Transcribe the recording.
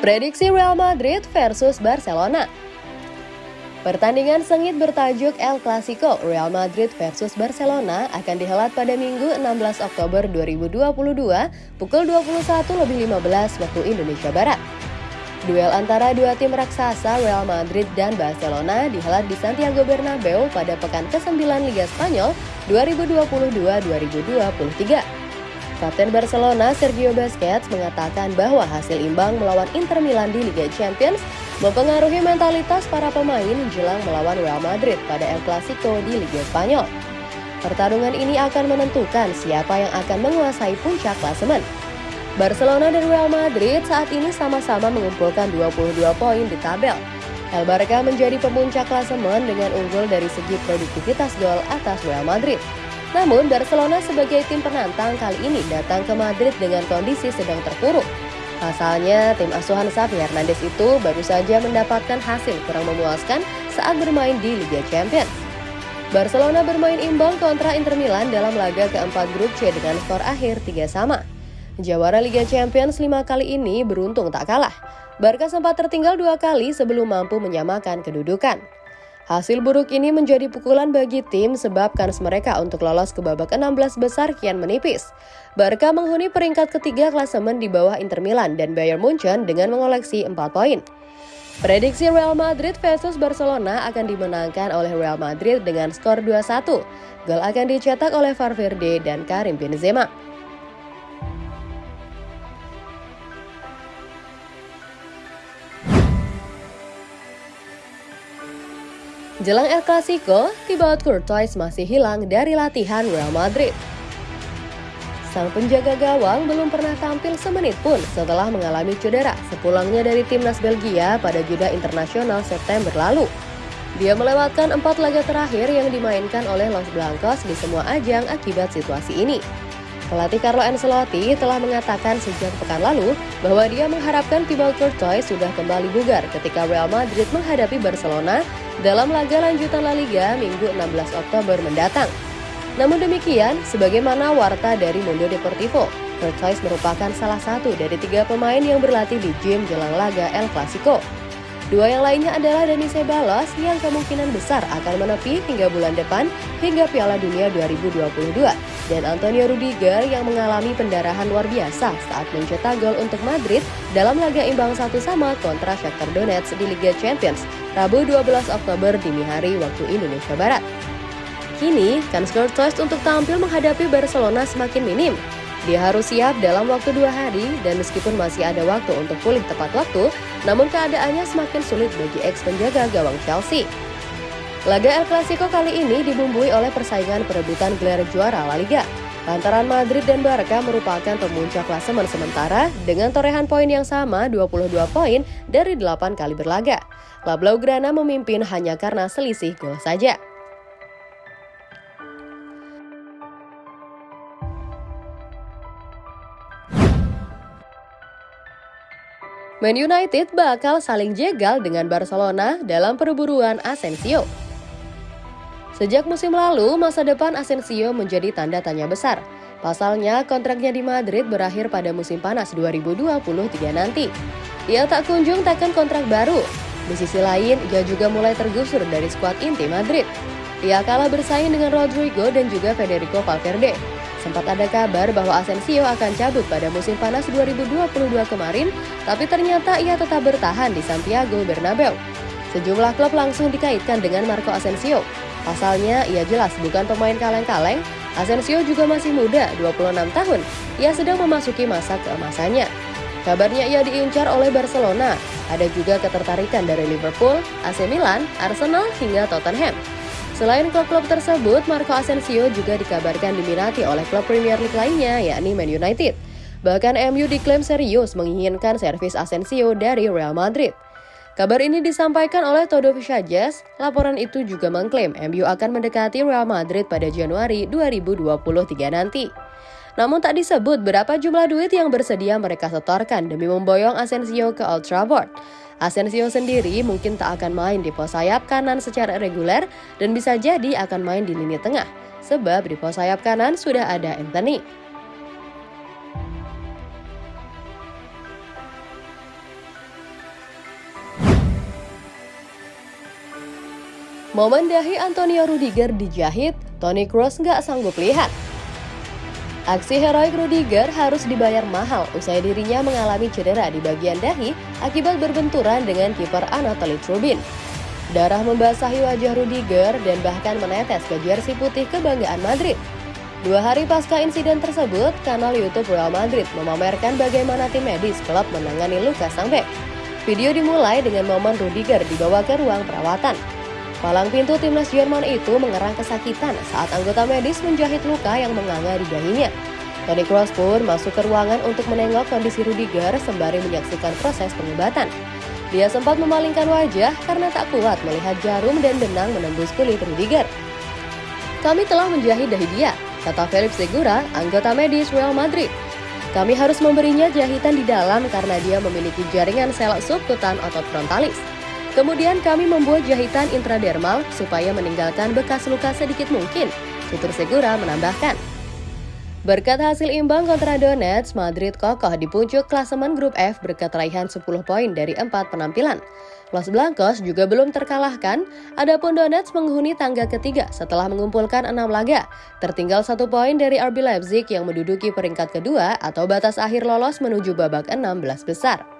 Prediksi Real Madrid versus Barcelona. Pertandingan sengit bertajuk El Clasico Real Madrid versus Barcelona akan dihelat pada Minggu 16 Oktober 2022 pukul 21.15 waktu Indonesia Barat. Duel antara dua tim raksasa Real Madrid dan Barcelona dihelat di Santiago Bernabeu pada pekan ke-9 Liga Spanyol 2022-2023. Kapten Barcelona Sergio Busquets mengatakan bahwa hasil imbang melawan Inter Milan di Liga Champions mempengaruhi mentalitas para pemain jelang melawan Real Madrid pada El Clasico di Liga Spanyol. Pertarungan ini akan menentukan siapa yang akan menguasai puncak klasemen. Barcelona dan Real Madrid saat ini sama-sama mengumpulkan 22 poin di tabel. El Barca menjadi pemuncak klasemen dengan unggul dari segi produktivitas gol atas Real Madrid. Namun, Barcelona sebagai tim penantang kali ini datang ke Madrid dengan kondisi sedang terpuruk. Pasalnya, tim asuhan Xavi Hernandez itu baru saja mendapatkan hasil kurang memuaskan saat bermain di Liga Champions. Barcelona bermain imbang kontra Inter Milan dalam laga keempat grup C dengan skor akhir 3 sama. Jawara Liga Champions lima kali ini beruntung tak kalah. Barca sempat tertinggal dua kali sebelum mampu menyamakan kedudukan. Hasil buruk ini menjadi pukulan bagi tim sebab kans mereka untuk lolos ke babak 16 besar kian menipis. Barca menghuni peringkat ketiga klasemen di bawah Inter Milan dan Bayern Munchen dengan mengoleksi 4 poin. Prediksi Real Madrid versus Barcelona akan dimenangkan oleh Real Madrid dengan skor 2-1. Gol akan dicetak oleh Valverde dan Karim Benzema. Jelang El Clasico, Thibaut Courtois masih hilang dari latihan Real Madrid. Sang penjaga gawang belum pernah tampil semenit pun setelah mengalami cedera sepulangnya dari timnas Belgia pada jeda internasional September lalu. Dia melewatkan empat laga terakhir yang dimainkan oleh Los Blancos di semua ajang akibat situasi ini. Pelatih Carlo Ancelotti telah mengatakan sejak pekan lalu bahwa dia mengharapkan Thibaut Courtois sudah kembali bugar ketika Real Madrid menghadapi Barcelona dalam laga lanjutan La Liga Minggu 16 Oktober mendatang. Namun demikian, sebagaimana warta dari Mundo Deportivo, Courtois merupakan salah satu dari tiga pemain yang berlatih di gym jelang laga El Clasico. Dua yang lainnya adalah Dani Ceballos yang kemungkinan besar akan menepi hingga bulan depan hingga Piala Dunia 2022 dan Antonio Rudiger yang mengalami pendarahan luar biasa saat mencetak gol untuk Madrid dalam laga imbang satu sama kontra Shakhtar Donetsk di Liga Champions Rabu 12 Oktober dini hari waktu Indonesia Barat. Kini, kans Courtois untuk tampil menghadapi Barcelona semakin minim dia harus siap dalam waktu dua hari dan meskipun masih ada waktu untuk pulih tepat waktu, namun keadaannya semakin sulit bagi ex penjaga gawang Chelsea. Laga El Clasico kali ini dibumbui oleh persaingan perebutan gelar juara La Liga. Lantaran Madrid dan Barca merupakan pemuncak klasemen sementara dengan torehan poin yang sama 22 poin dari 8 kali berlaga. La Blaugrana memimpin hanya karena selisih gol saja. Man United bakal saling jegal dengan Barcelona dalam perburuan Asensio. Sejak musim lalu, masa depan Asensio menjadi tanda tanya besar. Pasalnya, kontraknya di Madrid berakhir pada musim panas 2023 nanti. Ia tak kunjung tekan kontrak baru. Di sisi lain, ia juga mulai tergusur dari skuad inti Madrid. Ia kalah bersaing dengan Rodrigo dan juga Federico Valverde. Sempat ada kabar bahwa Asensio akan cabut pada musim panas 2022 kemarin, tapi ternyata ia tetap bertahan di Santiago Bernabeu. Sejumlah klub langsung dikaitkan dengan Marco Asensio. Pasalnya, ia jelas bukan pemain kaleng-kaleng, Asensio juga masih muda, 26 tahun. Ia sedang memasuki masa keemasannya. Kabarnya ia diincar oleh Barcelona. Ada juga ketertarikan dari Liverpool, AC Milan, Arsenal, hingga Tottenham. Selain klub-klub tersebut, Marco Asensio juga dikabarkan diminati oleh klub Premier League lainnya, yakni Man United. Bahkan MU diklaim serius menginginkan servis Asensio dari Real Madrid. Kabar ini disampaikan oleh Todo Visages. Laporan itu juga mengklaim MU akan mendekati Real Madrid pada Januari 2023 nanti. Namun tak disebut berapa jumlah duit yang bersedia mereka setorkan demi memboyong Asensio ke Old Trafford. Asensio sendiri mungkin tak akan main di pos sayap kanan secara reguler dan bisa jadi akan main di lini tengah, sebab di pos sayap kanan sudah ada Anthony. Momen dahi Antonio Rudiger dijahit, Toni Kroos nggak sanggup lihat. Aksi heroik Rudiger harus dibayar mahal usai dirinya mengalami cedera di bagian dahi akibat berbenturan dengan kiper Anatoly Trubin. Darah membasahi wajah Rudiger dan bahkan menetes ke jersey putih kebanggaan Madrid. Dua hari pasca insiden tersebut, kanal YouTube Real Madrid memamerkan bagaimana tim medis klub menangani luka sang bek. Video dimulai dengan momen Rudiger dibawa ke ruang perawatan. Palang pintu timnas Jerman itu mengerang kesakitan saat anggota medis menjahit luka yang menganga di dahinya. Toni Kroos pun masuk ke ruangan untuk menengok kondisi Rudiger sembari menyaksikan proses pengobatan. Dia sempat memalingkan wajah karena tak kuat melihat jarum dan benang menembus kulit Rudiger. Kami telah menjahit dahi dia, kata Felix Segura, anggota medis Real Madrid. Kami harus memberinya jahitan di dalam karena dia memiliki jaringan sel subkutan otot frontalis. Kemudian kami membuat jahitan intradermal supaya meninggalkan bekas luka sedikit mungkin, tutur Segura menambahkan. Berkat hasil imbang kontra Donetsk, Madrid kokoh di puncak klasemen grup F berkat raihan 10 poin dari 4 penampilan. Los Blancos juga belum terkalahkan, adapun Donetsk menghuni tangga ketiga setelah mengumpulkan 6 laga, tertinggal satu poin dari RB Leipzig yang menduduki peringkat kedua atau batas akhir lolos menuju babak 16 besar.